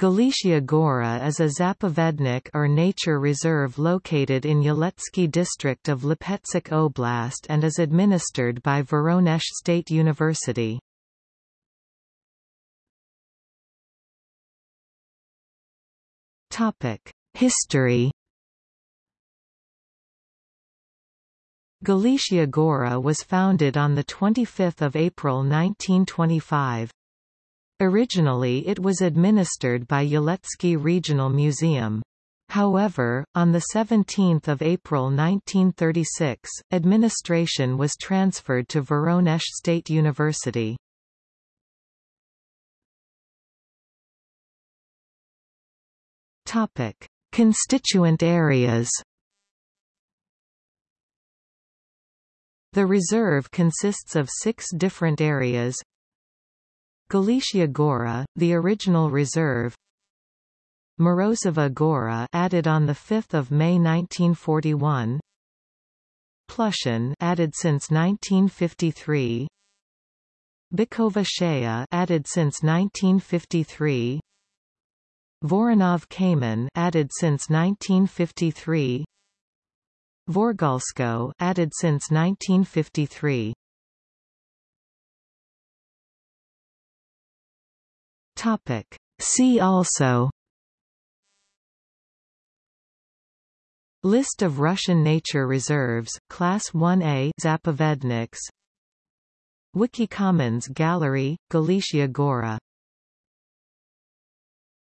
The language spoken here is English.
Galichya Gora is a zapovednik or nature reserve located in Yeletsky district of Lipetsk Oblast and is administered by Voronezh State University. History Galichya Gora was founded on 25 April 1925. Originally it was administered by Yeletsky Regional Museum. However, on 17 April 1936, administration was transferred to Voronezh State University. Constituent areas The reserve consists of six different areas Galichya Gora, the original reserve. Morozova Gora added on 5 May 1941 Plushin added since 1953 Bykova Shaya added since 1953 Voronov Kamen added since 1953 Vorgalsko added since 1953 Topic. See also List of Russian nature reserves, Class 1A Zapovedniks Wiki Commons Gallery, Galichya Gora